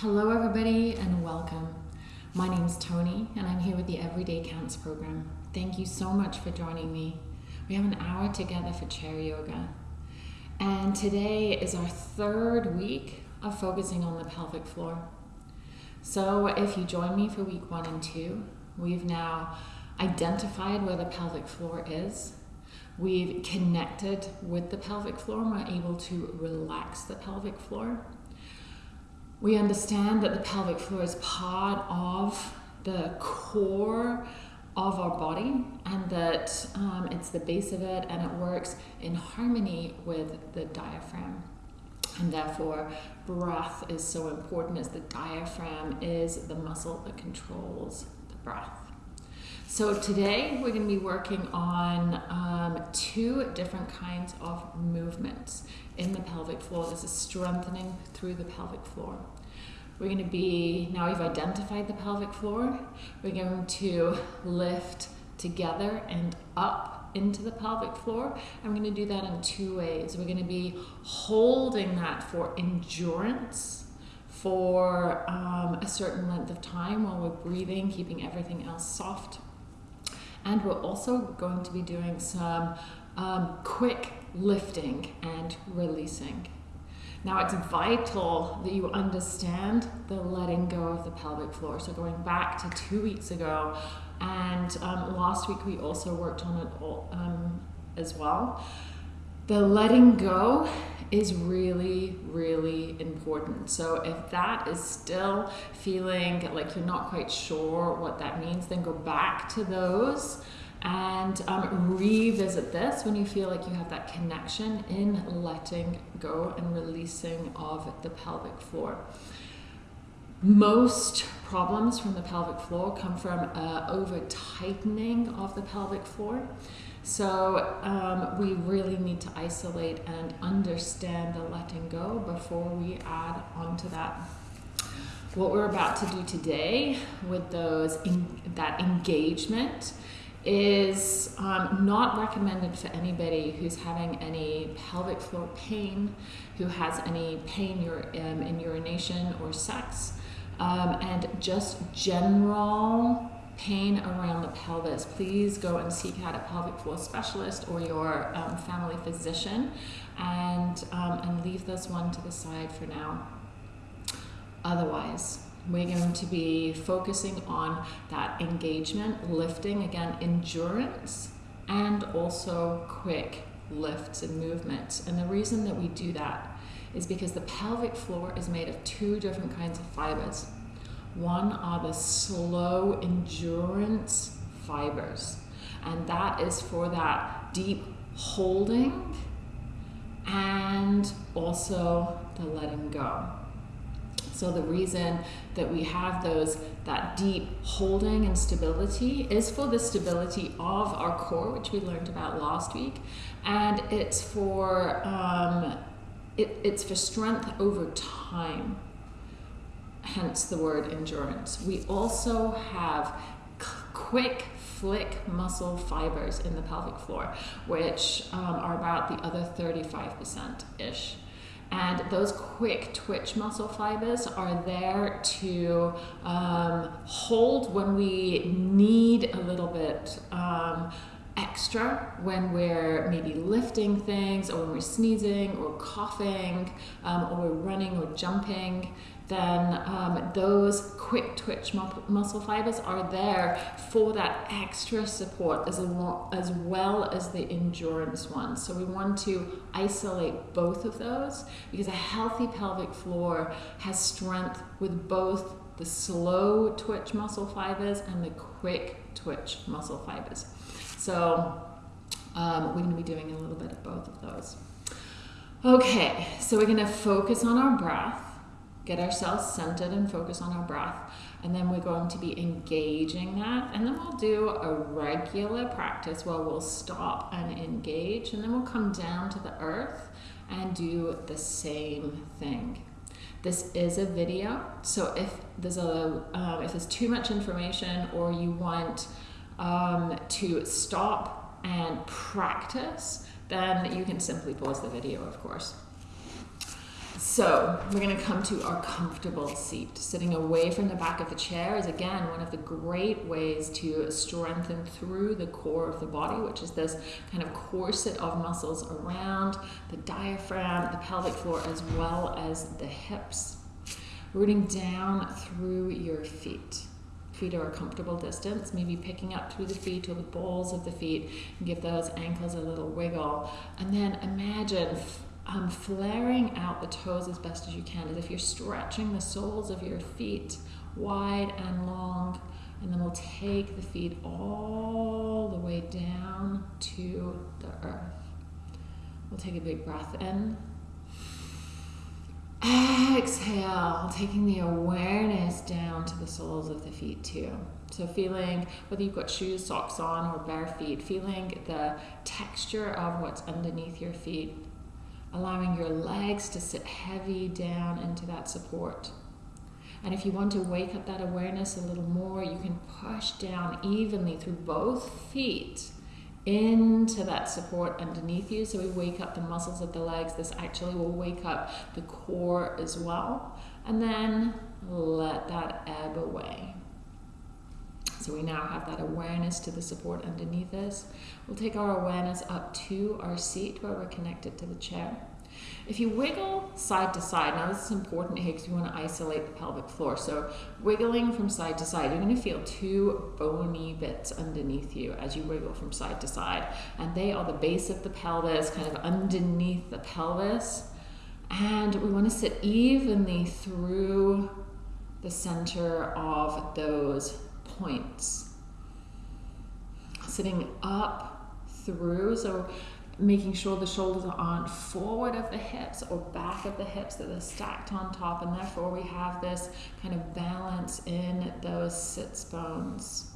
Hello, everybody, and welcome. My name is Tony, and I'm here with the Everyday Counts program. Thank you so much for joining me. We have an hour together for chair yoga, and today is our third week of focusing on the pelvic floor. So, if you join me for week one and two, we've now identified where the pelvic floor is. We've connected with the pelvic floor and we're able to relax the pelvic floor we understand that the pelvic floor is part of the core of our body and that um, it's the base of it and it works in harmony with the diaphragm. And therefore, breath is so important as the diaphragm is the muscle that controls the breath. So, today we're going to be working on um, two different kinds of movements in the pelvic floor. This is strengthening through the pelvic floor. We're going to be, now we've identified the pelvic floor, we're going to lift together and up into the pelvic floor. We're going to do that in two ways. We're going to be holding that for endurance for um, a certain length of time while we're breathing, keeping everything else soft. And we're also going to be doing some um, quick lifting and releasing. Now, it's vital that you understand the letting go of the pelvic floor. So, going back to two weeks ago, and um, last week we also worked on it all, um, as well. The letting go is really, really important. So, if that is still feeling like you're not quite sure what that means, then go back to those and um, revisit this when you feel like you have that connection in letting go and releasing of the pelvic floor. Most problems from the pelvic floor come from uh, over tightening of the pelvic floor. So um, we really need to isolate and understand the letting go before we add onto that. What we're about to do today with those in, that engagement is um, not recommended for anybody who's having any pelvic floor pain, who has any pain um, in urination or sex, um, and just general pain around the pelvis. Please go and seek out a pelvic floor specialist or your um, family physician and, um, and leave this one to the side for now. Otherwise, we're going to be focusing on that engagement, lifting, again, endurance, and also quick lifts and movements. And the reason that we do that is because the pelvic floor is made of two different kinds of fibers. One are the slow endurance fibers, and that is for that deep holding and also the letting go. So the reason that we have those that deep holding and stability is for the stability of our core, which we learned about last week, and it's for um, it, it's for strength over time. Hence the word endurance. We also have quick flick muscle fibers in the pelvic floor, which um, are about the other 35% ish. And those quick twitch muscle fibers are there to um, hold when we need a little bit um, extra when we're maybe lifting things or when we're sneezing or coughing um, or we're running or jumping then um, those quick twitch mu- muscle fibers are there for that extra support as, as well as the endurance ones. So we want to isolate both of those because a healthy pelvic floor has strength with both the slow twitch muscle fibers and the quick twitch muscle fibers. So um, we're going to be doing a little bit of both of those. Okay, so we're going to focus on our breath get ourselves centered and focus on our breath. And then we're going to be engaging that. And then we'll do a regular practice where we'll stop and engage. And then we'll come down to the earth and do the same thing. This is a video, so if there's a um, if there's too much information or you want um, to stop and practice, then you can simply pause the video, of course. So we're going to come to our comfortable seat. Sitting away from the back of the chair is again one of the great ways to strengthen through the core of the body, which is this kind of corset of muscles around the diaphragm, the pelvic floor, as well as the hips. Rooting down through your feet. Feet are a comfortable distance, maybe picking up through the feet or the balls of the feet and give those ankles a little wiggle. And then imagine um, flaring out the toes as best as you can, as if you're stretching the soles of your feet wide and long. And then we'll take the feet all the way down to the earth. We'll take a big breath in. Exhale, taking the awareness down to the soles of the feet too. So feeling whether you've got shoes, socks on, or bare feet, feeling the texture of what's underneath your feet allowing your legs to sit heavy down into that support. And if you want to wake up that awareness a little more, you can push down evenly through both feet into that support underneath you. So we wake up the muscles of the legs. This actually will wake up the core as well. And then let that ebb away. So we now have that awareness to the support underneath us. We'll take our awareness up to our seat where we're connected to the chair. If you wiggle side to side, now this is important here because we want to isolate the pelvic floor. So wiggling from side to side, you're going to feel two bony bits underneath you as you wiggle from side to side. And they are the base of the pelvis, kind of underneath the pelvis. And we want to sit evenly through the center of those points. Sitting up through, so making sure the shoulders aren't forward of the hips or back of the hips, that they're stacked on top, and therefore we have this kind of balance in those sits bones.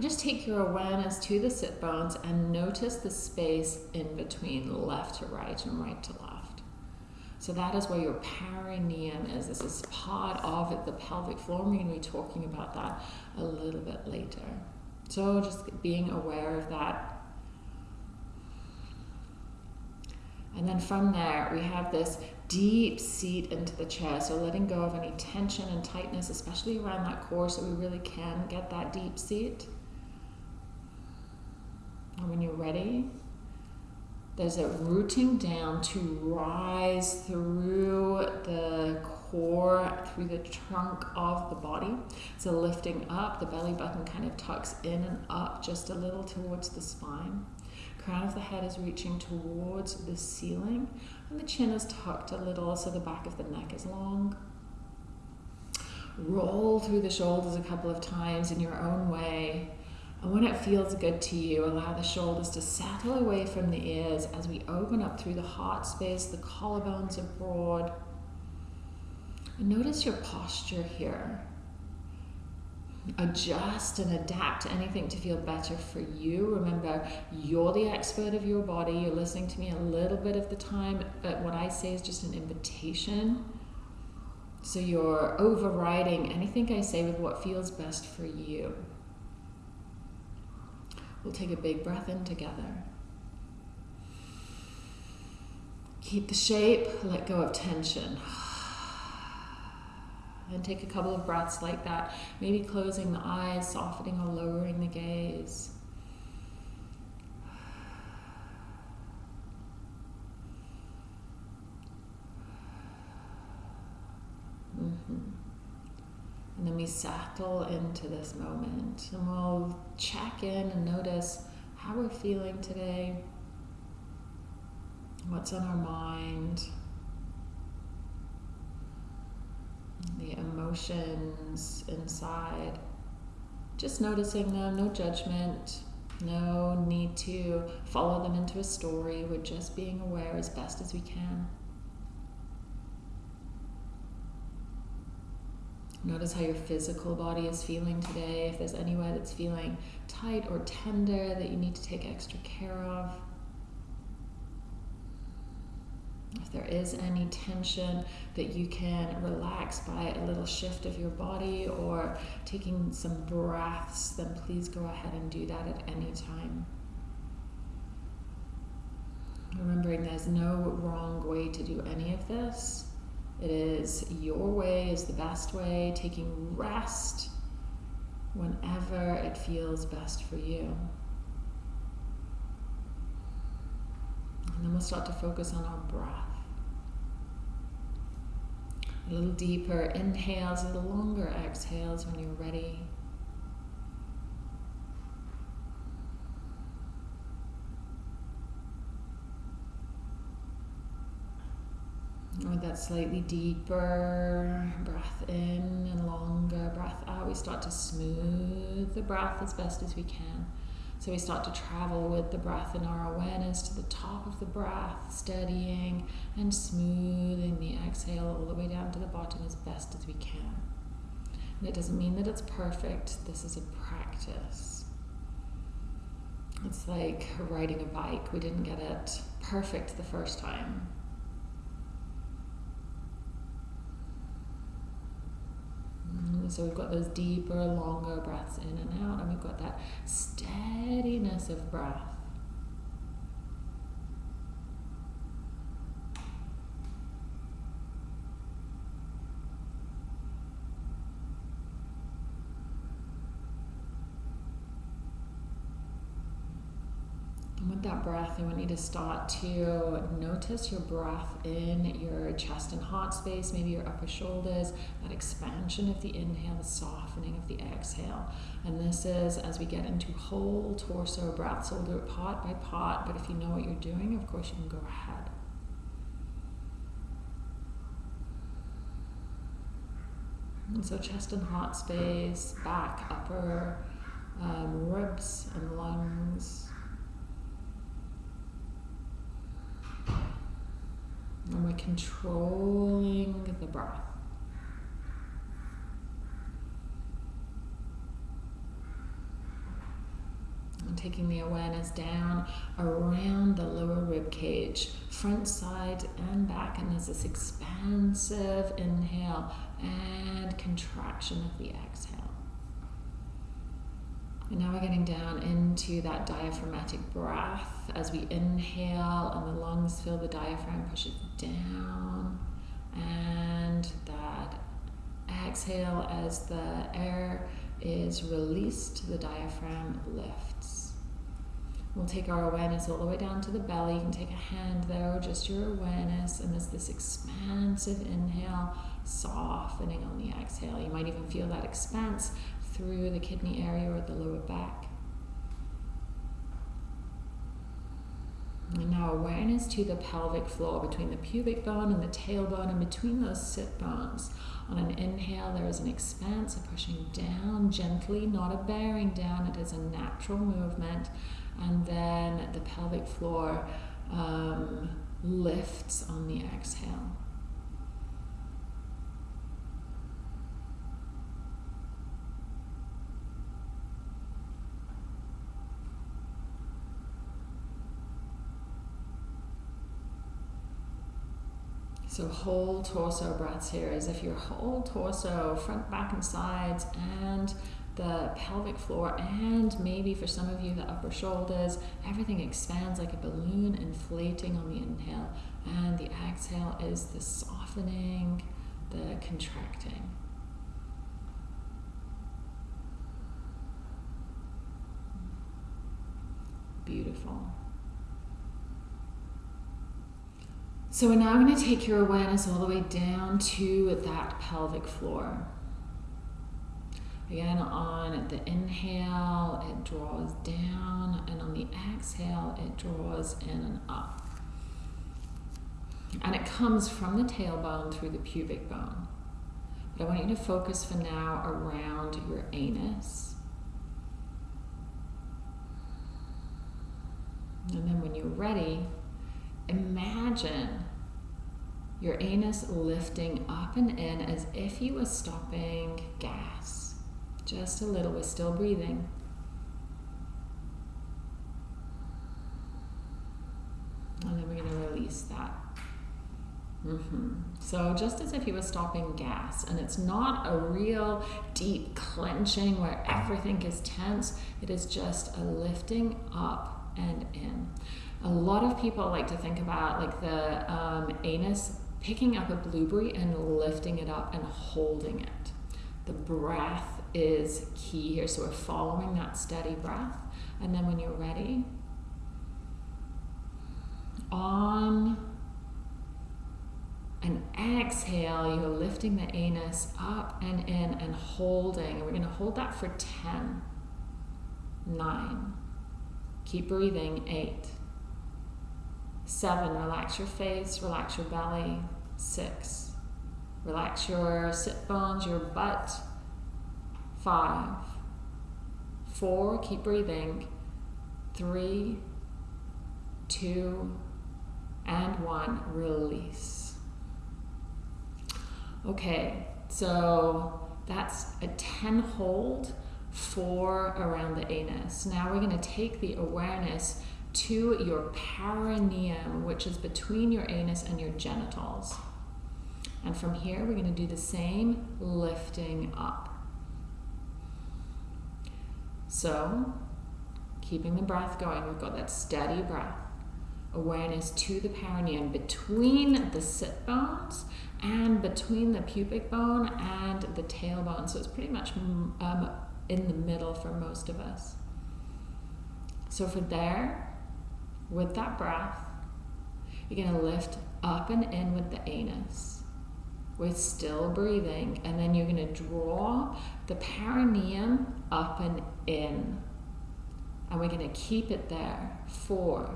Just take your awareness to the sit bones and notice the space in between left to right and right to left. So that is where your perineum is. This is part of the pelvic floor. We're going to be talking about that a little bit later. So just being aware of that. And then from there, we have this deep seat into the chair. So letting go of any tension and tightness, especially around that core, so we really can get that deep seat. And when you're ready, there's a rooting down to rise through the core, through the trunk of the body. So lifting up, the belly button kind of tucks in and up just a little towards the spine. Crown of the head is reaching towards the ceiling, and the chin is tucked a little so the back of the neck is long. Roll through the shoulders a couple of times in your own way and when it feels good to you, allow the shoulders to settle away from the ears as we open up through the heart space, the collarbones are broad. And notice your posture here. Adjust and adapt to anything to feel better for you. Remember, you're the expert of your body. You're listening to me a little bit of the time, but what I say is just an invitation. So you're overriding anything I say with what feels best for you. We'll take a big breath in together. Keep the shape, let go of tension. And take a couple of breaths like that, maybe closing the eyes, softening or lowering the gaze. Mm-hmm. And then we settle into this moment and we'll check in and notice how we're feeling today, what's on our mind, the emotions inside. Just noticing them, no judgment, no need to follow them into a story. We're just being aware as best as we can. Notice how your physical body is feeling today. If there's anywhere that's feeling tight or tender that you need to take extra care of. If there is any tension that you can relax by a little shift of your body or taking some breaths, then please go ahead and do that at any time. Remembering there's no wrong way to do any of this. It is your way is the best way, taking rest whenever it feels best for you. And then we'll start to focus on our breath. A little deeper inhales, a little longer exhales when you're ready. With that slightly deeper breath in and longer breath out, we start to smooth the breath as best as we can. So we start to travel with the breath and our awareness to the top of the breath, steadying and smoothing the exhale all the way down to the bottom as best as we can. And it doesn't mean that it's perfect, this is a practice. It's like riding a bike. We didn't get it perfect the first time. Mm, so we've got those deeper, longer breaths in and out, and we've got that steadiness of breath. That breath, I want you to start to notice your breath in your chest and heart space, maybe your upper shoulders, that expansion of the inhale, the softening of the exhale. And this is as we get into whole torso breaths. So we'll do it part by part, but if you know what you're doing, of course, you can go ahead. And so chest and heart space, back, upper um, ribs and lungs. Controlling the breath. And taking the awareness down around the lower rib cage, front, side, and back. And there's this expansive inhale and contraction of the exhale. And now we're getting down into that diaphragmatic breath as we inhale and the lungs fill the diaphragm, push it down. And that exhale as the air is released, the diaphragm lifts. We'll take our awareness all the way down to the belly. You can take a hand there or just your awareness. And there's this expansive inhale, softening on the exhale. You might even feel that expanse through the kidney area or the lower back. And now awareness to the pelvic floor between the pubic bone and the tailbone and between those sit bones. On an inhale, there is an expanse of pushing down gently, not a bearing down. It is a natural movement. And then the pelvic floor um, lifts on the exhale. So whole torso breaths here as if your whole torso, front, back, and sides, and the pelvic floor, and maybe for some of you, the upper shoulders, everything expands like a balloon inflating on the inhale. And the exhale is the softening, the contracting. Beautiful. So we're now going to take your awareness all the way down to that pelvic floor. Again, on the inhale, it draws down, and on the exhale, it draws in and up. And it comes from the tailbone through the pubic bone. But I want you to focus for now around your anus. And then when you're ready, imagine your anus lifting up and in as if you were stopping gas. Just a little, we're still breathing. And then we're going to release that. Mm-hmm. So, just as if you were stopping gas, and it's not a real deep clenching where everything is tense, it is just a lifting up and in. A lot of people like to think about like the um, anus picking up a blueberry and lifting it up and holding it. The breath is key here. So we're following that steady breath. And then when you're ready, on an exhale, you're lifting the anus up and in and holding. And we're going to hold that for 10, 9. Keep breathing, 8. 7. Relax your face, relax your belly. 6. Relax your sit bones, your butt. 5. 4. Keep breathing. 3, 2, and 1. Release. Okay, so that's a 10 hold for around the anus. Now we're going to take the awareness to your perineum, which is between your anus and your genitals. And from here, we're going to do the same, lifting up. So, keeping the breath going, we've got that steady breath. Awareness to the perineum between the sit bones and between the pubic bone and the tailbone. So it's pretty much um, in the middle for most of us. So for there, with that breath, you're going to lift up and in with the anus. We're still breathing, and then you're going to draw the perineum up and in. And we're going to keep it there. Four,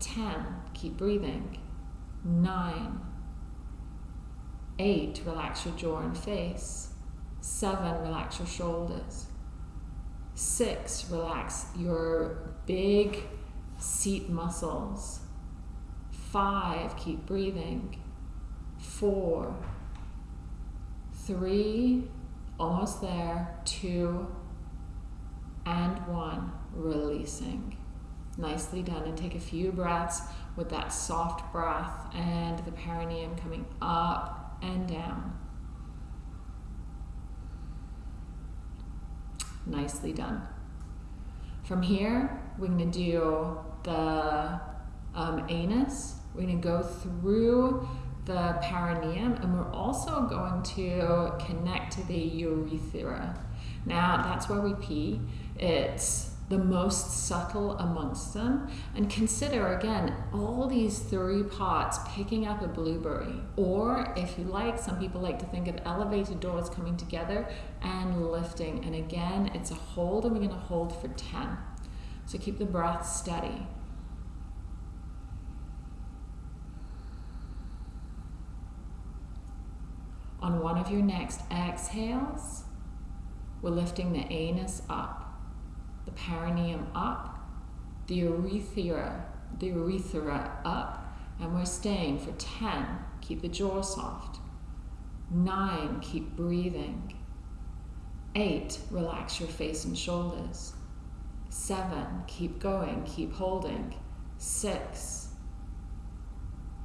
ten, keep breathing. Nine, Eight, relax your jaw and face. Seven, relax your shoulders. Six, relax your big seat muscles. Five, keep breathing. Four, three, almost there. Two, and one, releasing. Nicely done. And take a few breaths with that soft breath and the perineum coming up and down. Nicely done. From here, we're going to do the um, anus. We're going to go through the perineum and we're also going to connect to the urethra. Now, that's where we pee. It's the most subtle amongst them. And consider again all these three parts picking up a blueberry. Or if you like, some people like to think of elevated doors coming together and lifting. And again, it's a hold, and we're going to hold for 10. So keep the breath steady. On one of your next exhales, we're lifting the anus up the perineum up, the urethra, the urethra up, and we're staying for 10. Keep the jaw soft. 9. Keep breathing. 8. Relax your face and shoulders. 7. Keep going, keep holding. 6.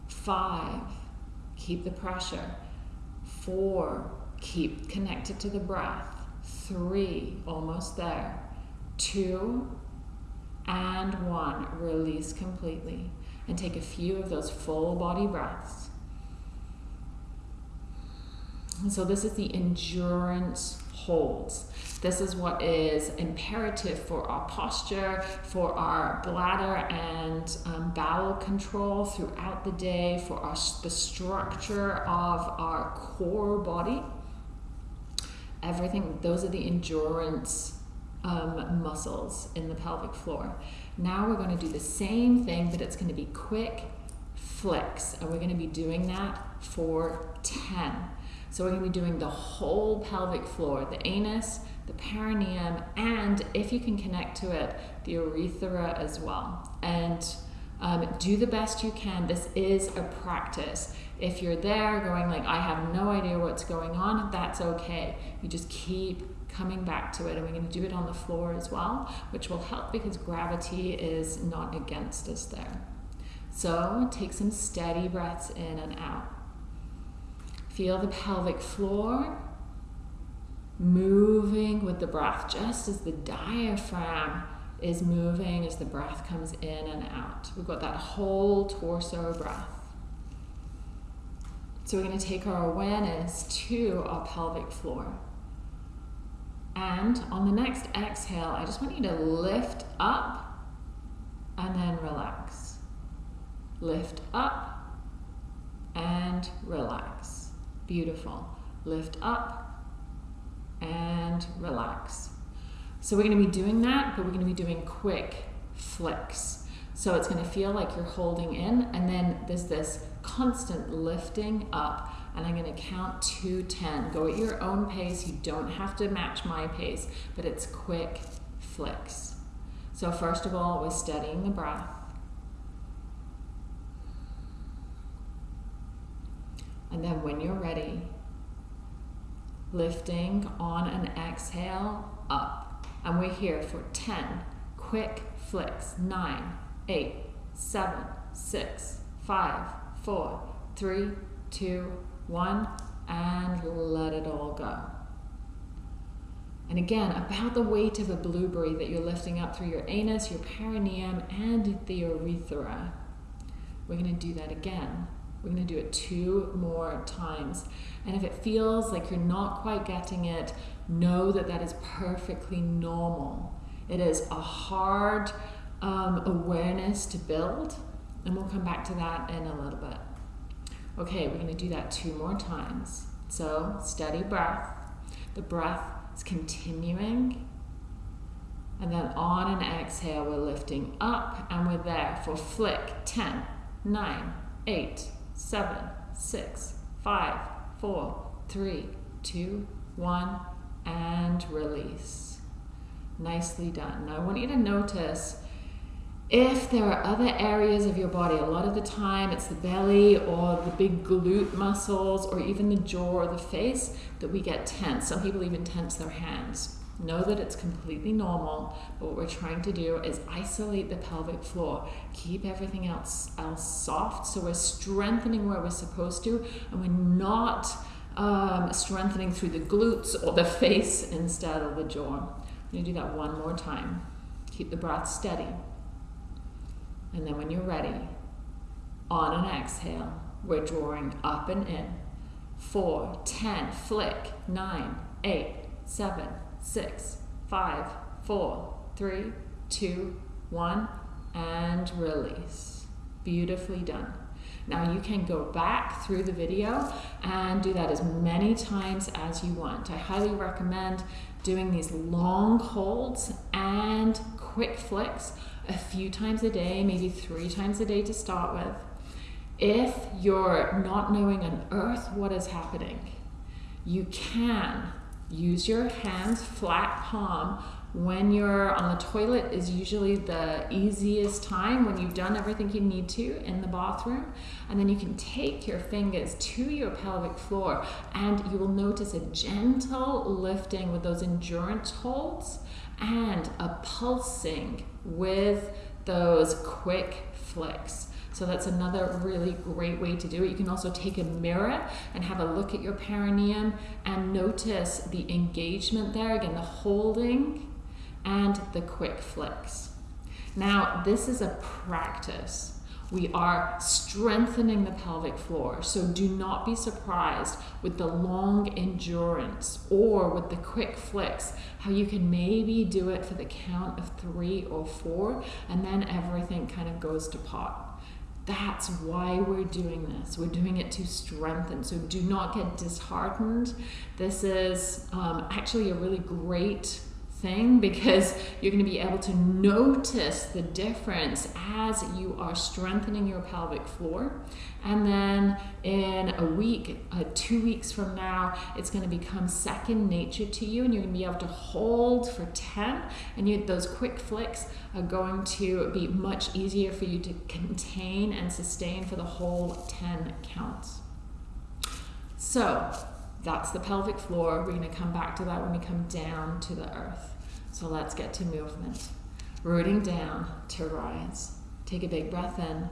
5. Keep the pressure. 4. Keep connected to the breath. 3. Almost there two, and one. Release completely. And take a few of those full body breaths. So, this is the endurance holds. This is what is imperative for our posture, for our bladder and um, bowel control throughout the day, for our, the structure of our core body. Everything, those are the endurance um, muscles in the pelvic floor. Now we're going to do the same thing, but it's going to be quick flicks, and we're going to be doing that for 10. So we're going to be doing the whole pelvic floor, the anus, the perineum, and if you can connect to it, the urethra as well. And um, do the best you can. This is a practice. If you're there going like, I have no idea what's going on, that's okay. You just keep coming back to it and we're going to do it on the floor as well which will help because gravity is not against us there so take some steady breaths in and out feel the pelvic floor moving with the breath just as the diaphragm is moving as the breath comes in and out. We've got that whole torso breath. So we're going to take our awareness to our pelvic floor. And on the next exhale, I just want you to lift up and then relax. Lift up and relax. Beautiful. Lift up and relax. So we're going to be doing that, but we're going to be doing quick flicks. So it's going to feel like you're holding in, and then there's this constant lifting up. And I'm going to count to 10. Go at your own pace. You don't have to match my pace, but it's quick flicks. So, first of all, we're steadying the breath. And then, when you're ready, lifting on an exhale up. And we're here for 10 quick flicks. 9, 8, 7, 6, 5, 4, 3, 2, 1, and let it all go. And again, about the weight of a blueberry that you're lifting up through your anus, your perineum, and the urethra. We're going to do that again. We're going to do it two more times. And if it feels like you're not quite getting it, know that that is perfectly normal. It is a hard um, awareness to build, and we'll come back to that in a little bit. Okay, we're going to do that two more times. So, steady breath. The breath is continuing. And then on an exhale, we're lifting up and we're there for flick 10, 9, 8, 7, 6, 5, 4, 3, 2, 1, and release. Nicely done. Now I want you to notice if there are other areas of your body, a lot of the time it's the belly or the big glute muscles or even the jaw or the face that we get tense. Some people even tense their hands. Know that it's completely normal, but what we're trying to do is isolate the pelvic floor, keep everything else, else soft so we're strengthening where we're supposed to, and we're not um, strengthening through the glutes or the face instead of the jaw. I'm going to do that one more time. Keep the breath steady. And then when you're ready, on an exhale, we're drawing up and in. Four, ten, flick, nine, eight, seven, six, five, four, three, two, one, and release. Beautifully done. Now you can go back through the video and do that as many times as you want. I highly recommend doing these long holds and quick flicks a few times a day, maybe three times a day to start with. If you're not knowing on earth what is happening, you can use your hands flat palm when you're on the toilet is usually the easiest time when you've done everything you need to in the bathroom and then you can take your fingers to your pelvic floor and you will notice a gentle lifting with those endurance holds and a pulsing with those quick flicks. So that's another really great way to do it. You can also take a mirror and have a look at your perineum and notice the engagement there. Again, the holding and the quick flicks. Now, this is a practice. We are strengthening the pelvic floor. So do not be surprised with the long endurance or with the quick flicks, how you can maybe do it for the count of three or four, and then everything kind of goes to pot. That's why we're doing this. We're doing it to strengthen. So do not get disheartened. This is um, actually a really great thing because you're going to be able to notice the difference as you are strengthening your pelvic floor. And then in a week, uh, two weeks from now, it's going to become second nature to you, and you're going to be able to hold for 10. And you, those quick flicks are going to be much easier for you to contain and sustain for the whole 10 counts. So, that's the pelvic floor. We're going to come back to that when we come down to the earth. So let's get to movement. Rooting down to rise. Take a big breath in.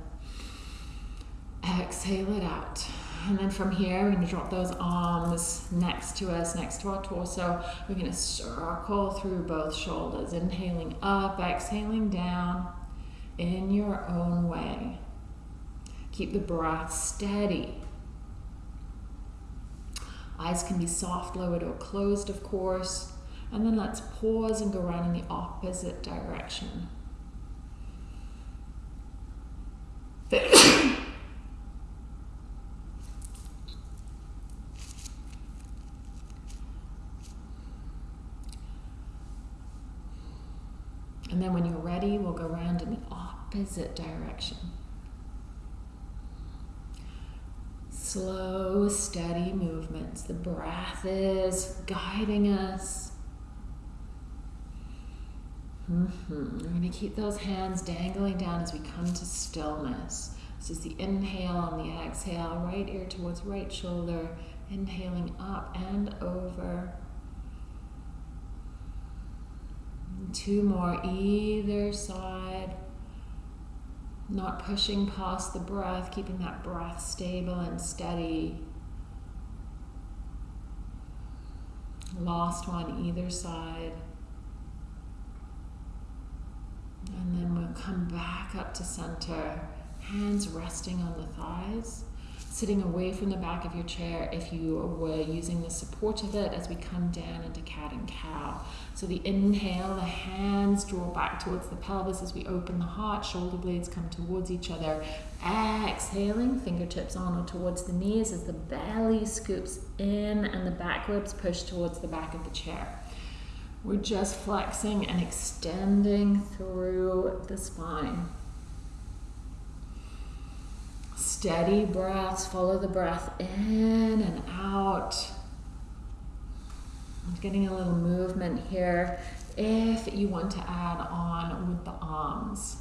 Exhale it out. And then from here, we're going to drop those arms next to us, next to our torso. We're going to circle through both shoulders, inhaling up, exhaling down in your own way. Keep the breath steady. Eyes can be soft, lowered, or closed, of course. And then let's pause and go around in the opposite direction. And then when you're ready, we'll go around in the opposite direction. Slow, steady movements. The breath is guiding us. Mm-hmm. We're going to keep those hands dangling down as we come to stillness. This is the inhale and the exhale, right ear towards right shoulder, inhaling up and over. Two more either side. Not pushing past the breath, keeping that breath stable and steady. Last one either side. And then we'll come back up to center, hands resting on the thighs sitting away from the back of your chair if you were using the support of it as we come down into cat and cow. So the inhale, the hands draw back towards the pelvis as we open the heart, shoulder blades come towards each other. Exhaling, fingertips on or towards the knees as the belly scoops in and the back ribs push towards the back of the chair. We're just flexing and extending through the spine. Steady breaths, follow the breath in and out. I'm getting a little movement here if you want to add on with the arms.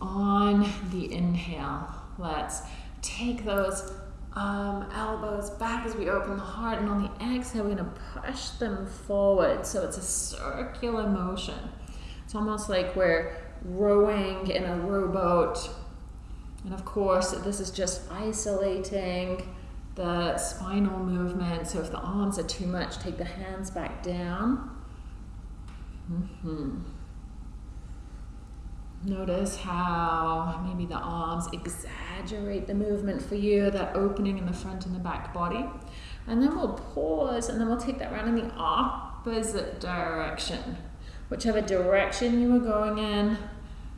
On the inhale, let's take those um, elbows back as we open the heart, and on the exhale, we're going to push them forward. So it's a circular motion. It's almost like we're rowing in a rowboat and of course, this is just isolating the spinal movement. So if the arms are too much, take the hands back down. Mm-hmm. Notice how maybe the arms exaggerate the movement for you, that opening in the front and the back body. And then we'll pause and then we'll take that round in the opposite direction. Whichever direction you were going in,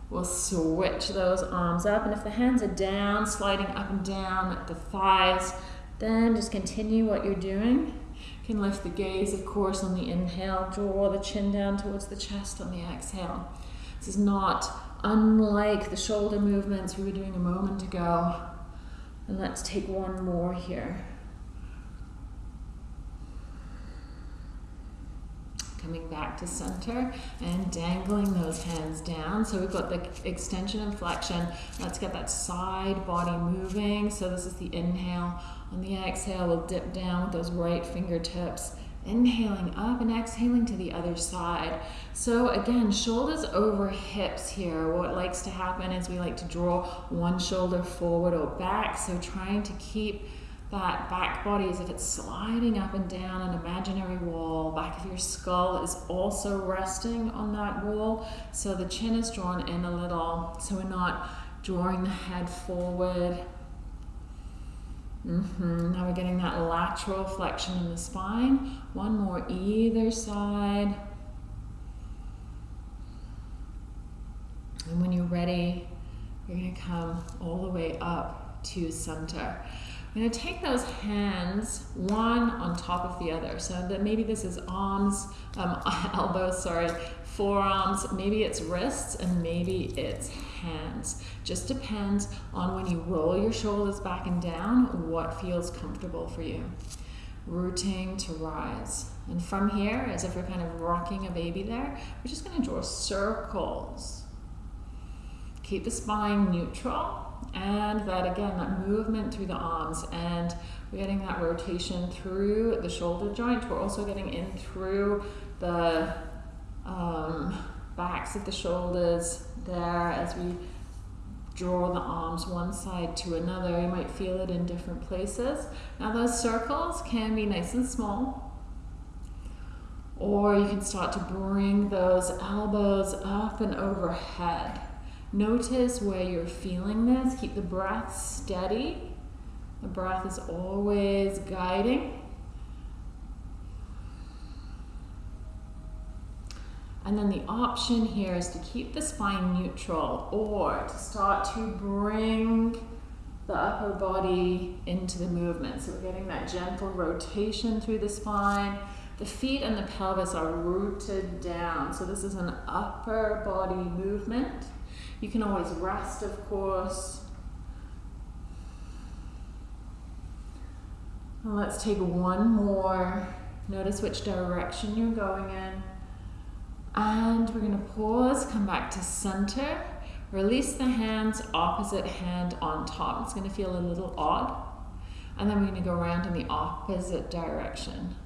We'll switch those arms up. And if the hands are down, sliding up and down the thighs, then just continue what you're doing. You can lift the gaze, of course, on the inhale. Draw the chin down towards the chest on the exhale. This is not unlike the shoulder movements we were doing a moment ago. And let's take one more here. Coming back to center and dangling those hands down. So we've got the extension and flexion. Let's get that side body moving. So this is the inhale. On the exhale, we'll dip down with those right fingertips. Inhaling up and exhaling to the other side. So again, shoulders over hips here. What likes to happen is we like to draw one shoulder forward or back. So trying to keep that back body as if it's sliding up and down an imaginary wall. Back of your skull is also resting on that wall. So the chin is drawn in a little. So we're not drawing the head forward. Mm-hmm. Now we're getting that lateral flexion in the spine. One more either side. And when you're ready, you're going to come all the way up to center. I'm going to take those hands one on top of the other. So that maybe this is arms, um, elbows, sorry, forearms, maybe it's wrists, and maybe it's hands. Just depends on when you roll your shoulders back and down, what feels comfortable for you. Rooting to rise. And from here, as if you're kind of rocking a baby there, we're just going to draw circles. Keep the spine neutral and that again, that movement through the arms and we're getting that rotation through the shoulder joint. We're also getting in through the um, backs of the shoulders there as we draw the arms one side to another. You might feel it in different places. Now those circles can be nice and small. Or you can start to bring those elbows up and overhead. Notice where you're feeling this. Keep the breath steady. The breath is always guiding. And then the option here is to keep the spine neutral or to start to bring the upper body into the movement. So we're getting that gentle rotation through the spine. The feet and the pelvis are rooted down. So this is an upper body movement. You can always rest, of course. Let's take one more. Notice which direction you're going in. And we're going to pause, come back to center. Release the hands, opposite hand on top. It's going to feel a little odd. And then we're going to go around in the opposite direction.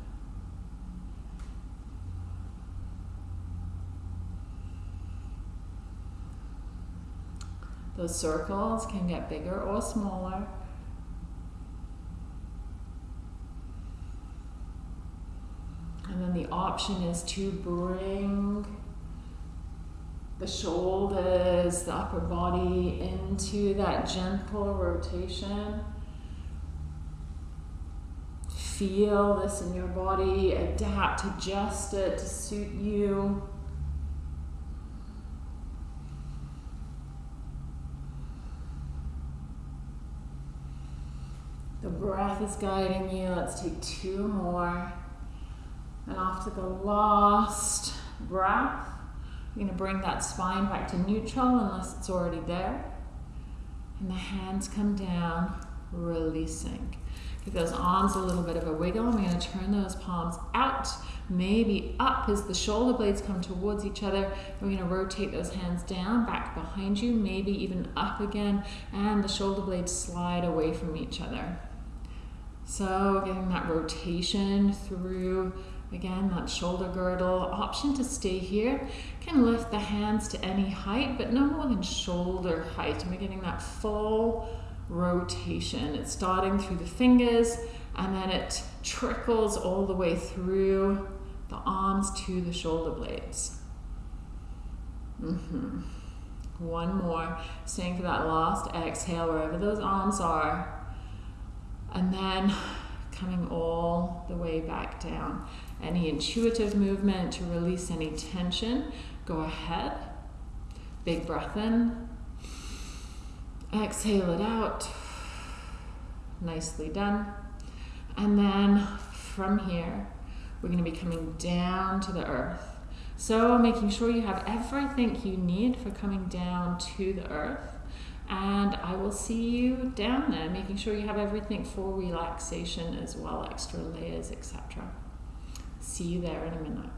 Those circles can get bigger or smaller. And then the option is to bring the shoulders, the upper body into that gentle rotation. Feel this in your body, adapt, adjust it to suit you. The breath is guiding you. Let's take two more. And after the last breath, you're going to bring that spine back to neutral unless it's already there. And the hands come down, releasing. Give those arms a little bit of a wiggle. I'm going to turn those palms out, maybe up as the shoulder blades come towards each other. We're going to rotate those hands down, back behind you, maybe even up again, and the shoulder blades slide away from each other. So getting that rotation through Again, that shoulder girdle. Option to stay here. Can lift the hands to any height, but no more than shoulder height. And we're getting that full rotation. It's starting through the fingers and then it trickles all the way through the arms to the shoulder blades. Mm-hmm. One more. Staying for that last exhale wherever those arms are. And then coming all the way back down any intuitive movement to release any tension, go ahead. Big breath in. Exhale it out. Nicely done. And then from here, we're going to be coming down to the earth. So making sure you have everything you need for coming down to the earth. And I will see you down there, making sure you have everything for relaxation as well, extra layers, etc. See you there in a minute.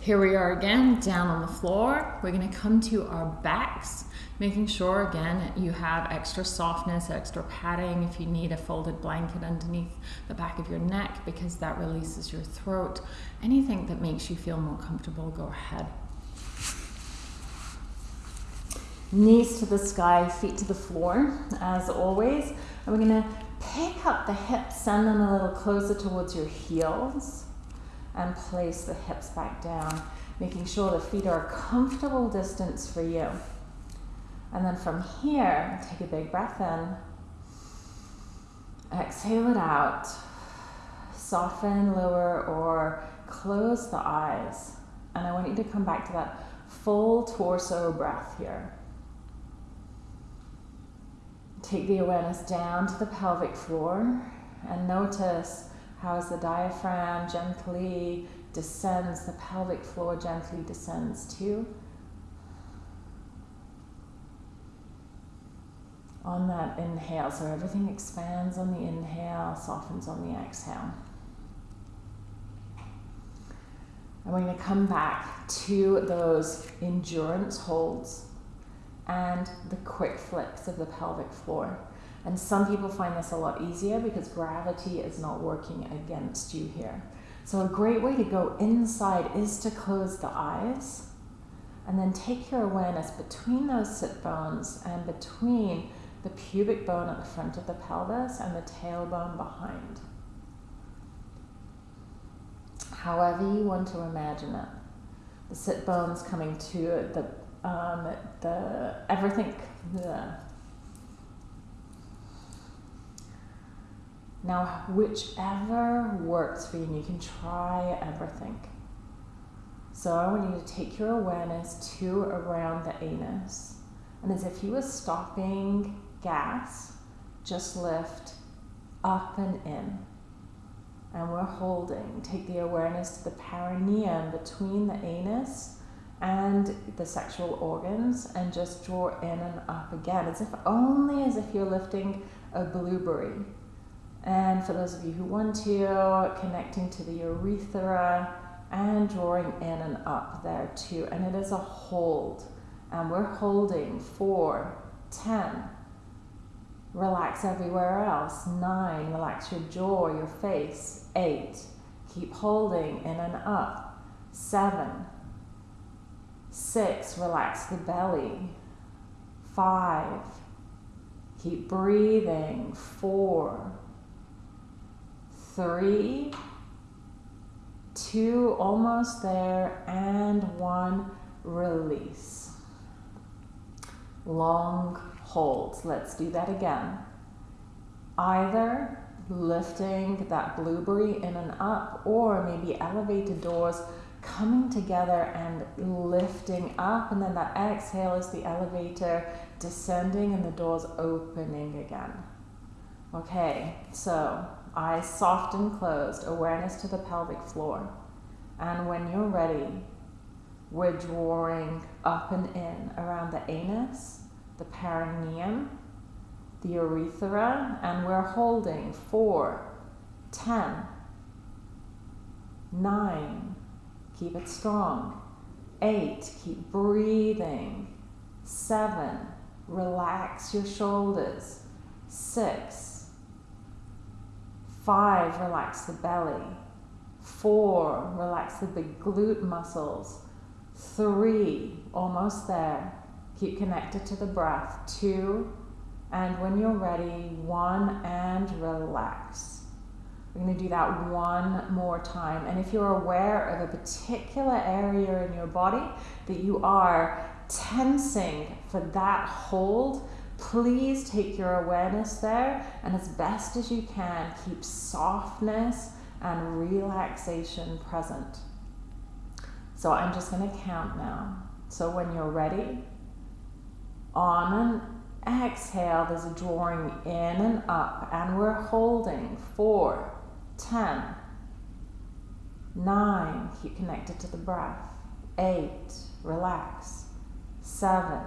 Here we are again, down on the floor. We're gonna come to our backs, making sure again you have extra softness, extra padding if you need a folded blanket underneath the back of your neck because that releases your throat. Anything that makes you feel more comfortable, go ahead. Knees to the sky, feet to the floor, as always. And we're gonna pick up the hips, send them a little closer towards your heels, and place the hips back down, making sure the feet are a comfortable distance for you. And then from here, take a big breath in. Exhale it out. Soften, lower, or close the eyes. And I want you to come back to that full torso breath here. Take the awareness down to the pelvic floor and notice how as the diaphragm gently descends, the pelvic floor gently descends too. On that inhale, so everything expands on the inhale, softens on the exhale. And we're going to come back to those endurance holds and the quick flicks of the pelvic floor. And some people find this a lot easier because gravity is not working against you here. So a great way to go inside is to close the eyes And then take your awareness between those sit bones and between the pubic bone at the front of the pelvis and the tailbone behind. However you want to imagine it. The sit bones coming to the um, the everything the now whichever works for you and you can try everything so I want you to take your awareness to around the anus. And as if you were stopping gas, just lift up and in. And we're holding. Take the awareness to the perineum between the anus and the sexual organs and just draw in and up again, as if only as if you're lifting a blueberry. And for those of you who want to, connecting to the urethra and drawing in and up there too. And it is a hold. And we're holding for, ten. Relax everywhere else. Nine, relax your jaw, your face. Eight, keep holding in and up. Seven, six, relax the belly. Five, keep breathing. Four, three, two, almost there, and one, release. Long holds. Let's do that again. Either lifting that blueberry in and up, or maybe elevated doors coming together and lifting up, and then that exhale is the elevator descending and the doors opening again. Okay, so eyes soft and closed, awareness to the pelvic floor. And when you're ready, we're drawing up and in around the anus, the perineum, the urethra, and we're holding for, ten, nine, keep it strong, eight, keep breathing, seven, relax your shoulders, six, Five, relax the belly. Four, relax the big glute muscles. Three, almost there. Keep connected to the breath. Two, and when you're ready, one, and relax. We're going to do that one more time. And if you're aware of a particular area in your body that you are tensing for that hold, Please take your awareness there and as best as you can, keep softness and relaxation present. So I'm just going to count now. So when you're ready, on an exhale, there's a drawing in and up, and we're holding for, ten, nine, keep connected to the breath, eight, relax, seven,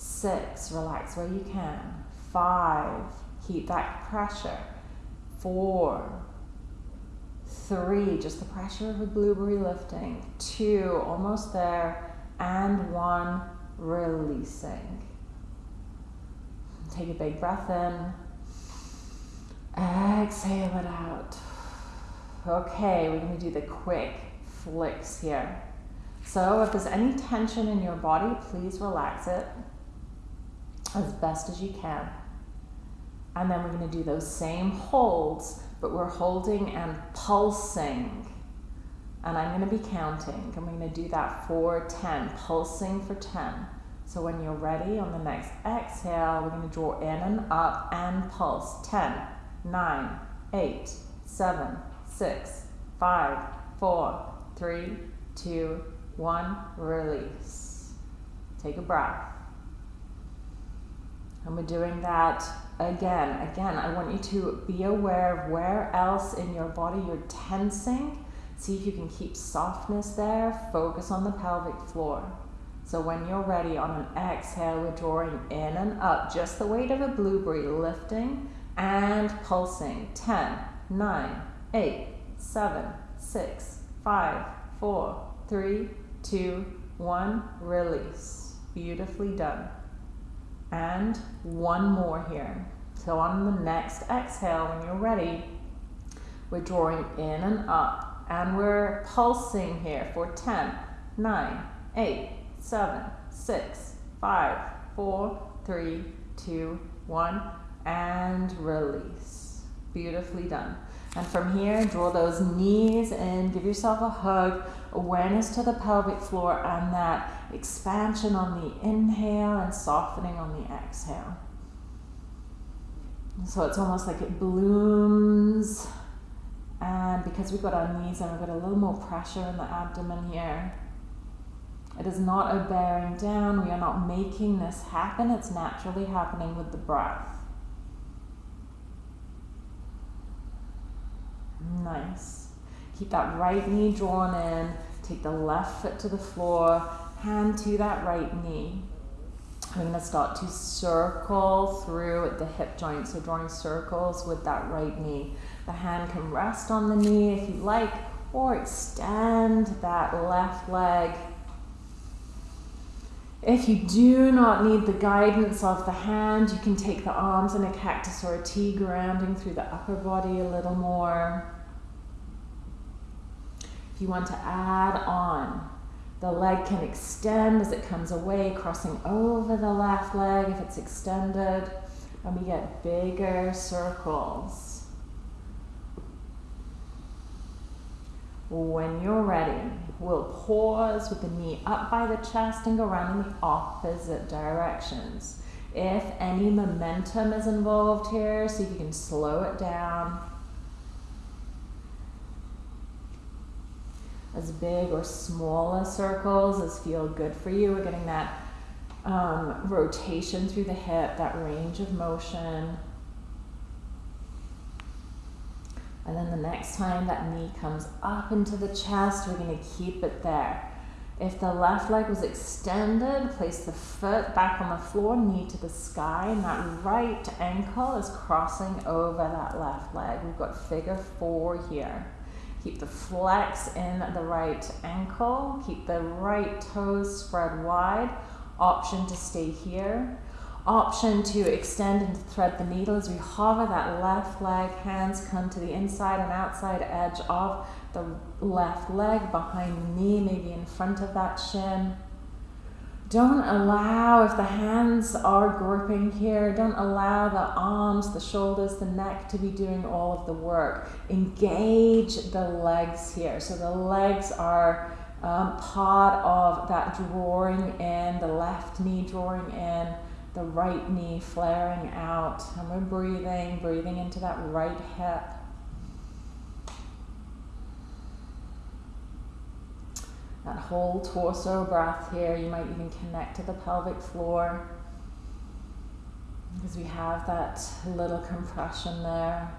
Six, relax where you can. Five, keep that pressure. Four, three, just the pressure of a blueberry lifting. Two, almost there. And one, releasing. Take a big breath in. Exhale it out. Okay, we're going to do the quick flicks here. So if there's any tension in your body, please relax it as best as you can. And then we're going to do those same holds, but we're holding and pulsing. And I'm going to be counting. I'm going to do that for 10, pulsing for 10. So when you're ready on the next exhale, we're going to draw in and up and pulse. 10, 9, 8, 7, 6, 5, 4, 3, 2, 1. Release. Take a breath. And we're doing that again. Again, I want you to be aware of where else in your body you're tensing. See if you can keep softness there. Focus on the pelvic floor. So when you're ready on an exhale, we're drawing in and up, just the weight of a blueberry, lifting and pulsing. 10, 9, 8, 7, 6, 5, 4, 3, 2, 1. Release. Beautifully done. And one more here. So on the next exhale, when you're ready, we're drawing in and up and we're pulsing here for 10, nine, eight, seven, six, five, four, three, two, one, and release. Beautifully done. And from here, draw those knees in, give yourself a hug, awareness to the pelvic floor, and that expansion on the inhale and softening on the exhale. So it's almost like it blooms. And because we've got our knees and we've got a little more pressure in the abdomen here, it is not a bearing down. We are not making this happen. It's naturally happening with the breath. Nice. Keep that right knee drawn in. Take the left foot to the floor, hand to that right knee. We're going to start to circle through the hip joint. So drawing circles with that right knee. The hand can rest on the knee if you like, or extend that left leg. If you do not need the guidance of the hand, you can take the arms in a cactus or a T, grounding through the upper body a little more. If you want to add on the leg can extend as it comes away, crossing over the left leg if it's extended, and we get bigger circles. When you're ready, we'll pause with the knee up by the chest and go around in the opposite directions. If any momentum is involved here, see if you can slow it down. as big or smaller circles as feel good for you. We're getting that um, rotation through the hip, that range of motion. And then the next time that knee comes up into the chest, we're going to keep it there. If the left leg was extended, place the foot back on the floor, knee to the sky, and that right ankle is crossing over that left leg. We've got figure four here. Keep the flex in the right ankle. Keep the right toes spread wide. Option to stay here. Option to extend and thread the needle as we hover that left leg. Hands come to the inside and outside edge of the left leg behind the knee, maybe in front of that shin. Don't allow, if the hands are gripping here, don't allow the arms, the shoulders, the neck to be doing all of the work. Engage the legs here. So the legs are um, part of that drawing in, the left knee drawing in, the right knee flaring out. And we're breathing, breathing into that right hip. that whole torso breath here. You might even connect to the pelvic floor because we have that little compression there.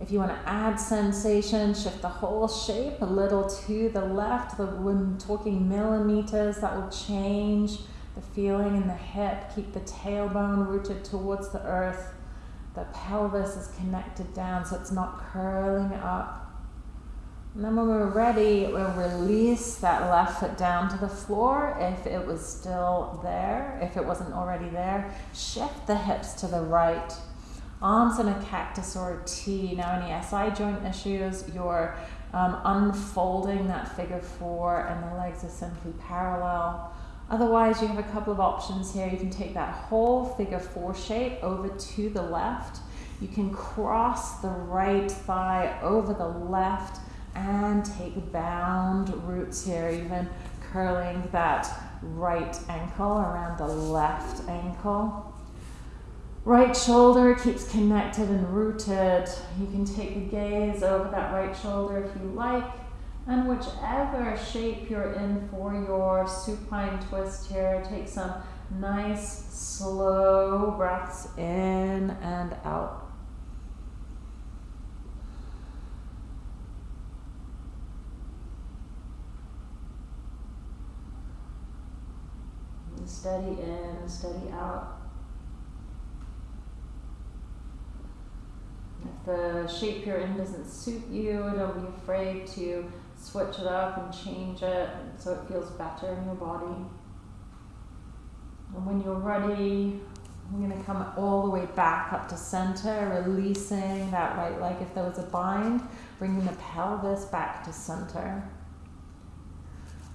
If you want to add sensation, shift the whole shape a little to the left. The, when talking millimeters, that will change the feeling in the hip. Keep the tailbone rooted towards the earth. The pelvis is connected down so it's not curling up. And then when we're ready, we'll release that left foot down to the floor if it was still there. If it wasn't already there, shift the hips to the right. Arms in a cactus or a T. Now, any SI joint issues, you're um, unfolding that figure four and the legs are simply parallel. Otherwise, you have a couple of options here. You can take that whole figure four shape over to the left. You can cross the right thigh over the left and take bound roots here, even curling that right ankle around the left ankle. Right shoulder keeps connected and rooted. You can take the gaze over that right shoulder if you like. And whichever shape you're in for your supine twist here, take some nice slow breaths in and out. steady in, steady out. If the shape you're in doesn't suit you, don't be afraid to switch it up and change it so it feels better in your body. And when you're ready, I'm going to come all the way back up to center, releasing that right leg if there was a bind, bringing the pelvis back to center.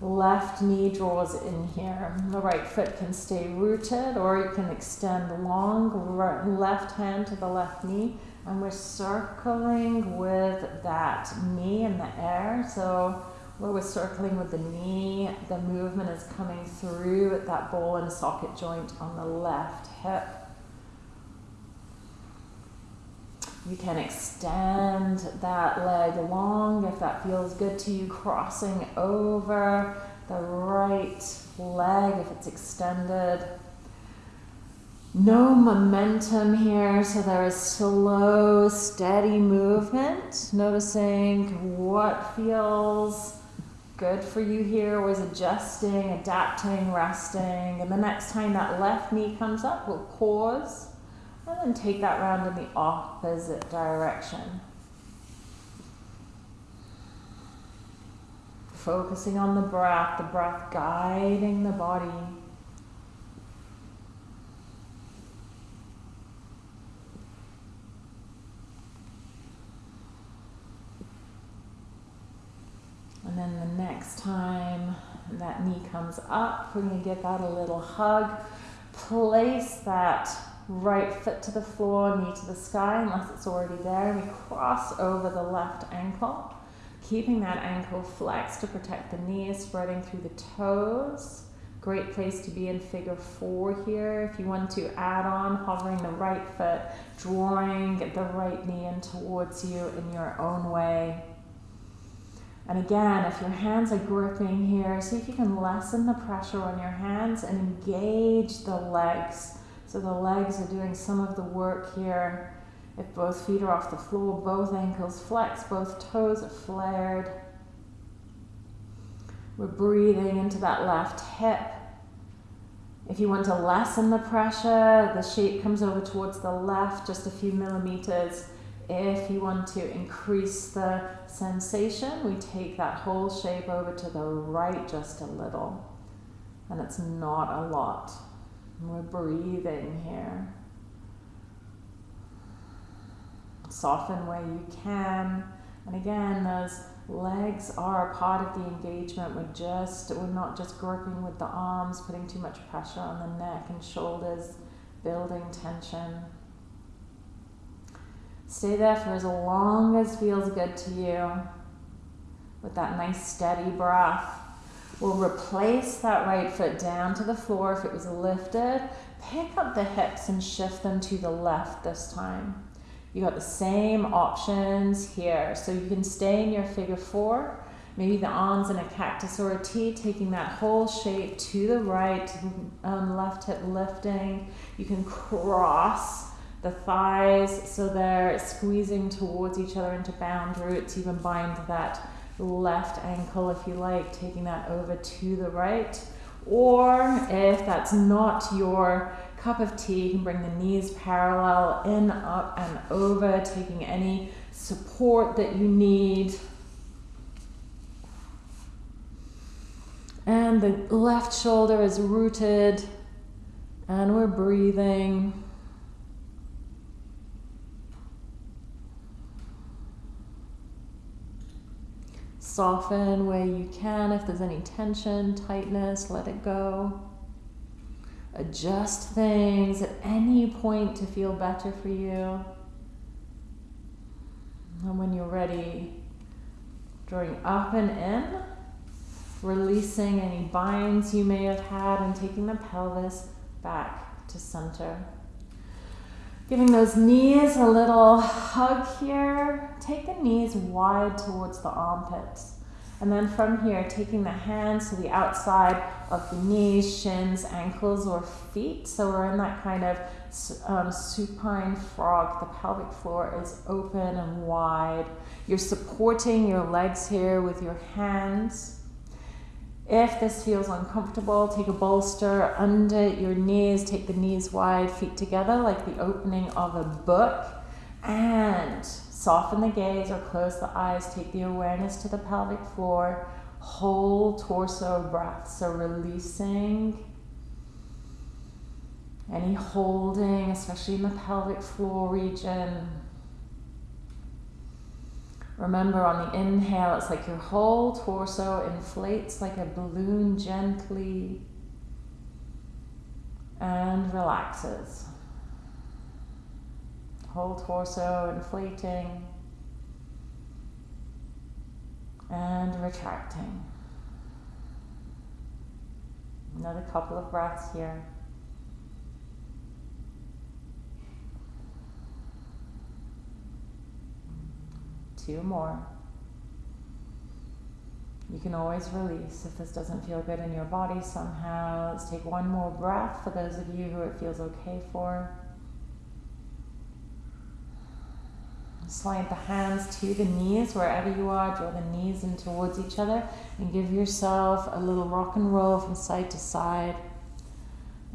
Left knee draws in here. The right foot can stay rooted or you can extend long left hand to the left knee. And we're circling with that knee in the air. So where we're circling with the knee, the movement is coming through at that ball and socket joint on the left hip. You can extend that leg long if that feels good to you, crossing over the right leg if it's extended. No momentum here, so there is slow, steady movement. Noticing what feels good for you here, always adjusting, adapting, resting. And the next time that left knee comes up, we'll pause and then take that round in the opposite direction. Focusing on the breath, the breath guiding the body. And then the next time that knee comes up, we're going to give that a little hug. Place that right foot to the floor, knee to the sky, unless it's already there. We cross over the left ankle, keeping that ankle flexed to protect the knees, spreading through the toes. Great place to be in figure four here. If you want to add on, hovering the right foot, drawing the right knee in towards you in your own way. And again, if your hands are gripping here, see if you can lessen the pressure on your hands and engage the legs so the legs are doing some of the work here. If both feet are off the floor, both ankles flex, both toes are flared. We're breathing into that left hip. If you want to lessen the pressure, the shape comes over towards the left just a few millimeters. If you want to increase the sensation, we take that whole shape over to the right just a little. And it's not a lot. We're breathing here. Soften where you can. And again, those legs are a part of the engagement. We're just, we're not just gripping with the arms, putting too much pressure on the neck and shoulders, building tension. Stay there for as long as feels good to you with that nice steady breath. We'll replace that right foot down to the floor if it was lifted. Pick up the hips and shift them to the left this time. You got the same options here. So you can stay in your figure four, maybe the arms in a cactus or a T, taking that whole shape to the right, um, left hip lifting. You can cross the thighs so they're squeezing towards each other into bound roots, even bind that left ankle if you like, taking that over to the right. Or if that's not your cup of tea, you can bring the knees parallel in, up, and over, taking any support that you need. And the left shoulder is rooted, and we're breathing. Soften where you can. If there's any tension, tightness, let it go. Adjust things at any point to feel better for you. And when you're ready, drawing up and in, releasing any binds you may have had, and taking the pelvis back to center. Giving those knees a little hug here. Take the knees wide towards the armpits. And then from here, taking the hands to the outside of the knees, shins, ankles, or feet. So we're in that kind of um, supine frog. The pelvic floor is open and wide. You're supporting your legs here with your hands. If this feels uncomfortable, take a bolster under your knees, take the knees wide, feet together like the opening of a book, and soften the gaze or close the eyes. Take the awareness to the pelvic floor, whole torso breath. So releasing any holding, especially in the pelvic floor region. Remember on the inhale, it's like your whole torso inflates like a balloon gently and relaxes. Whole torso inflating and retracting. Another couple of breaths here. Two more. You can always release if this doesn't feel good in your body somehow. Let's take one more breath for those of you who it feels okay for. Slide the hands to the knees wherever you are. Draw the knees in towards each other and give yourself a little rock and roll from side to side.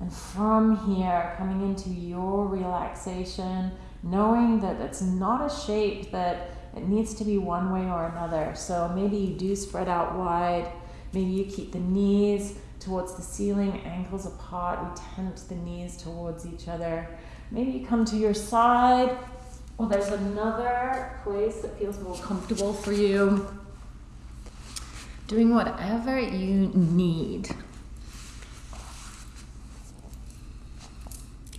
And from here, coming into your relaxation, knowing that it's not a shape that it needs to be one way or another. So maybe you do spread out wide. Maybe you keep the knees towards the ceiling, ankles apart. We tent the knees towards each other. Maybe you come to your side. Well, there's another place that feels more comfortable for you. Doing whatever you need.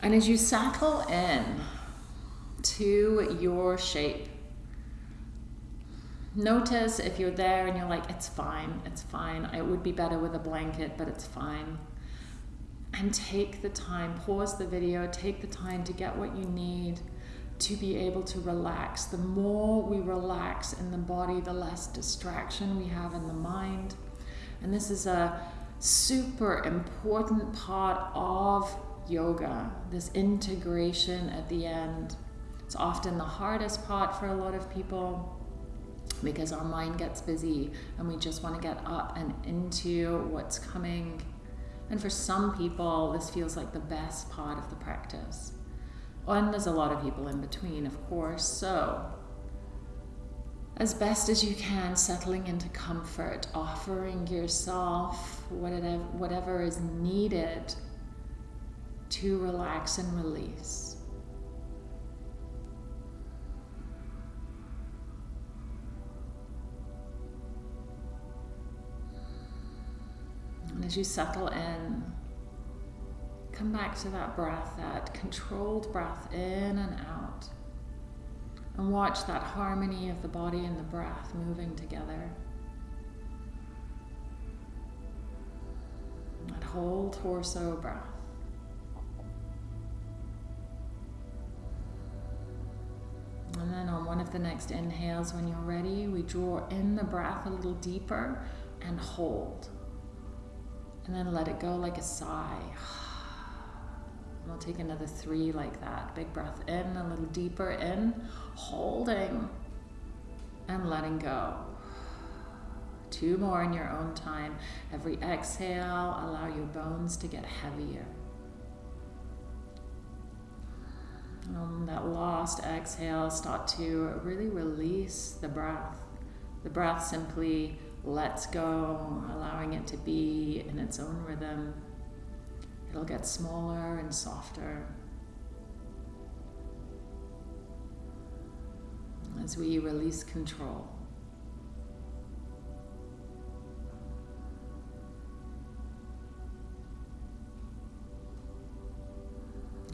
And as you settle in to your shape, notice if you're there and you're like, it's fine, it's fine. It would be better with a blanket, but it's fine. And take the time, pause the video, take the time to get what you need to be able to relax. The more we relax in the body, the less distraction we have in the mind. And this is a super important part of yoga, this integration at the end. It's often the hardest part for a lot of people because our mind gets busy and we just want to get up and into what's coming. And for some people, this feels like the best part of the practice. And there's a lot of people in between, of course. So, as best as you can, settling into comfort, offering yourself whatever, whatever is needed to relax and release. And as you settle in, come back to that breath, that controlled breath in and out. And watch that harmony of the body and the breath moving together. That whole torso breath. And then on one of the next inhales, when you're ready, we draw in the breath a little deeper and hold. And then let it go like a sigh. We'll take another three like that. Big breath in, a little deeper in, holding and letting go. Two more in your own time. Every exhale, allow your bones to get heavier. On that last exhale, start to really release the breath. The breath simply lets go, allowing it to be in its own rhythm. It'll get smaller and softer. As we release control.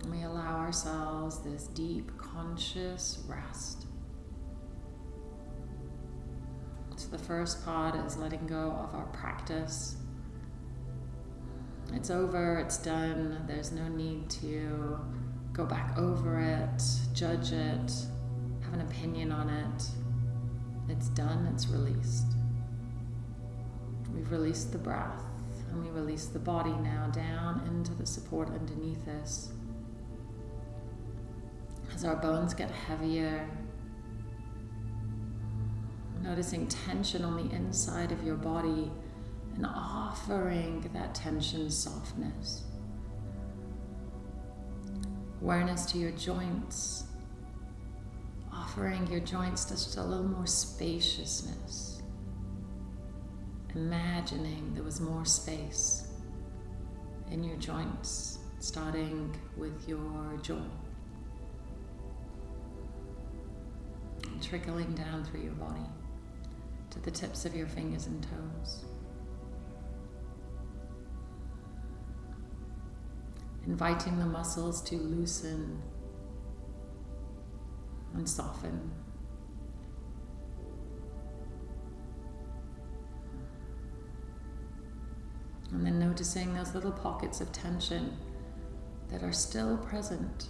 We allow ourselves this deep conscious rest. So the first part is letting go of our practice. It's over, it's done, there's no need to go back over it, judge it, have an opinion on it. It's done, it's released. We've released the breath and we release the body now down into the support underneath us. As our bones get heavier, noticing tension on the inside of your body and offering that tension softness. Awareness to your joints, offering your joints just a little more spaciousness. Imagining there was more space in your joints, starting with your jaw. trickling down through your body to the tips of your fingers and toes. Inviting the muscles to loosen and soften. And then noticing those little pockets of tension that are still present.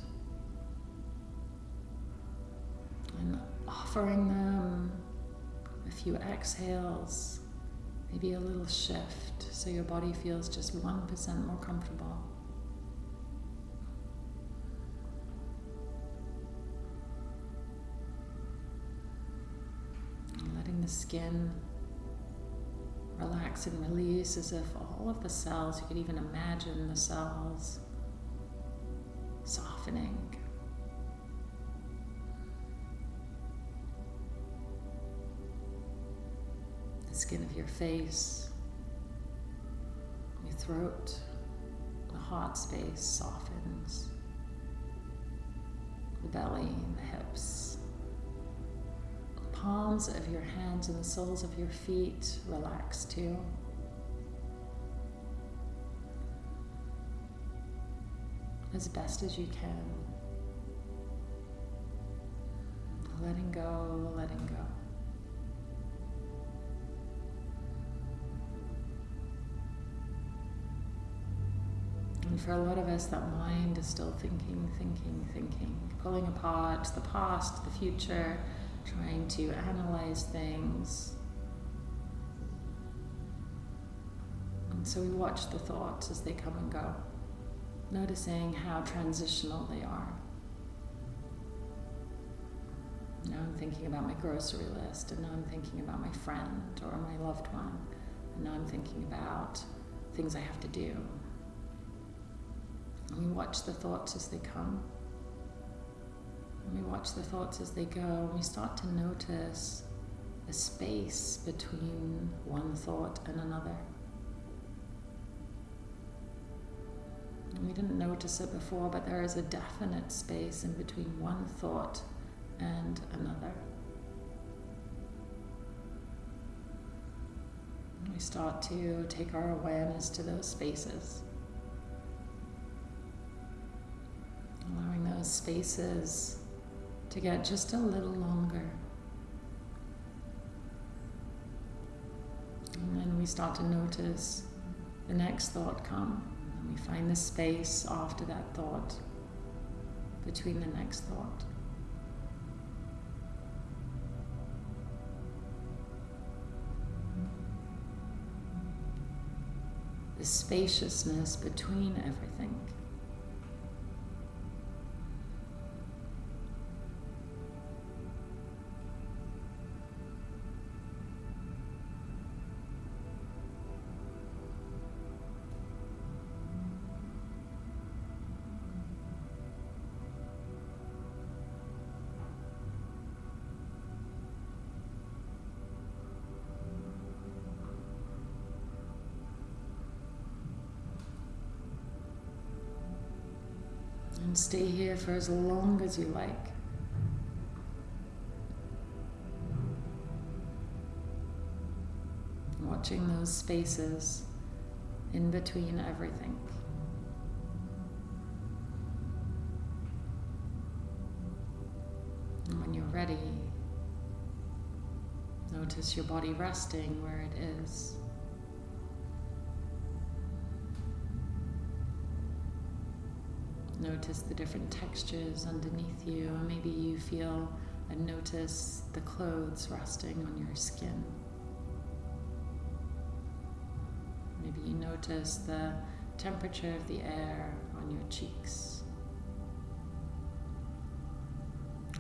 And offering them few exhales, maybe a little shift so your body feels just 1% more comfortable. Letting the skin relax and release as if all of the cells, you could even imagine the cells softening. Skin of your face, your throat, the heart space softens, the belly, the hips the palms of your hands and the soles of your feet relax too. As best as you can. Letting go, letting go. And for a lot of us, that mind is still thinking, thinking, thinking, pulling apart the past, the future, trying to analyze things. And so we watch the thoughts as they come and go, noticing how transitional they are. Now I'm thinking about my grocery list, and now I'm thinking about my friend or my loved one, and now I'm thinking about things I have to do. And we watch the thoughts as they come. And we watch the thoughts as they go, and we start to notice a space between one thought and another. And we didn't notice it before, but there is a definite space in between one thought and another. We start to take our awareness to those spaces. Allowing those spaces to get just a little longer. And then we start to notice the next thought come. And we find the space after that thought, between the next thought. The spaciousness between everything. Here for as long as you like. Watching those spaces in between everything. And when you're ready, notice your body resting where it is. Notice the different textures underneath you, and maybe you feel and notice the clothes resting on your skin. Maybe you notice the temperature of the air on your cheeks.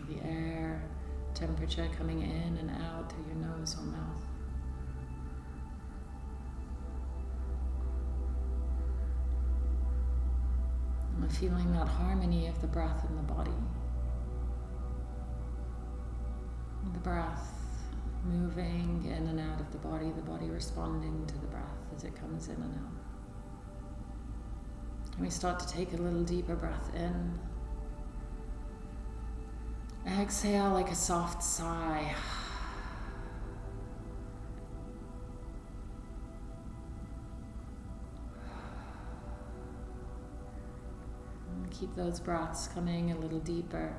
The air temperature coming in and out through your nose or mouth. Feeling that harmony of the breath and the body. The breath moving in and out of the body, the body responding to the breath as it comes in and out. And we start to take a little deeper breath in, Exhale like a soft sigh. Keep those breaths coming a little deeper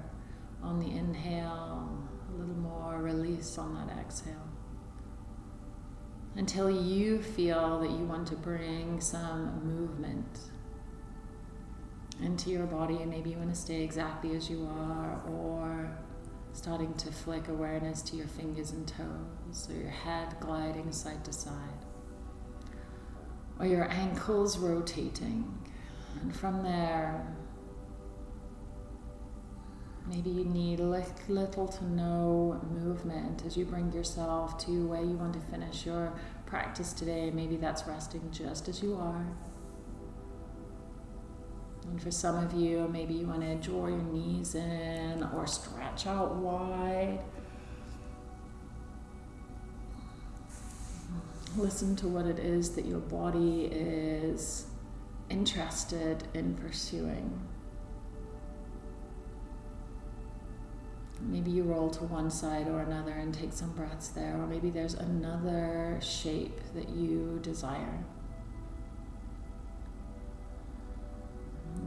on the inhale, a little more release on that exhale. Until you feel that you want to bring some movement into your body, and maybe you want to stay exactly as you are, or starting to flick awareness to your fingers and toes, or your head gliding side to side, or your ankles rotating. And from there, maybe you need little to no movement as you bring yourself to where you want to finish your practice today. Maybe that's resting just as you are. And for some of you, maybe you want to draw your knees in or stretch out wide. Listen to what it is that your body is interested in pursuing. Maybe you roll to one side or another and take some breaths there, or maybe there's another shape that you desire.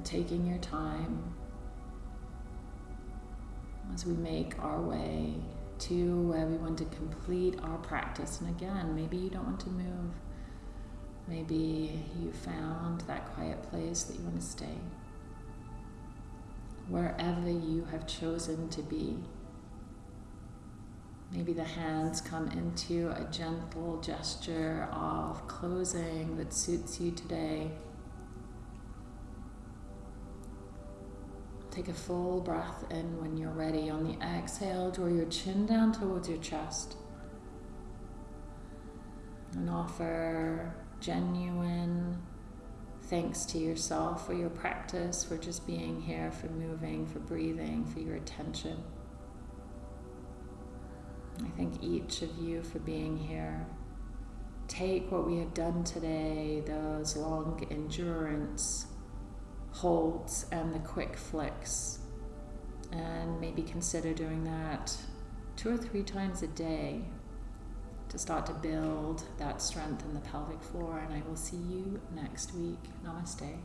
taking your time as we make our way to where we want to complete our practice. And again, maybe you don't want to move. Maybe you found that quiet place that you want to stay. Wherever you have chosen to be. Maybe the hands come into a gentle gesture of closing that suits you today. Take a full breath in when you're ready. On the exhale, draw your chin down towards your chest. And offer genuine thanks to yourself for your practice, for just being here, for moving, for breathing, for your attention. I thank each of you for being here. Take what we have done today, those long endurance holds and the quick flicks. And maybe consider doing that two or three times a day to start to build that strength in the pelvic floor. And I will see you next week. Namaste.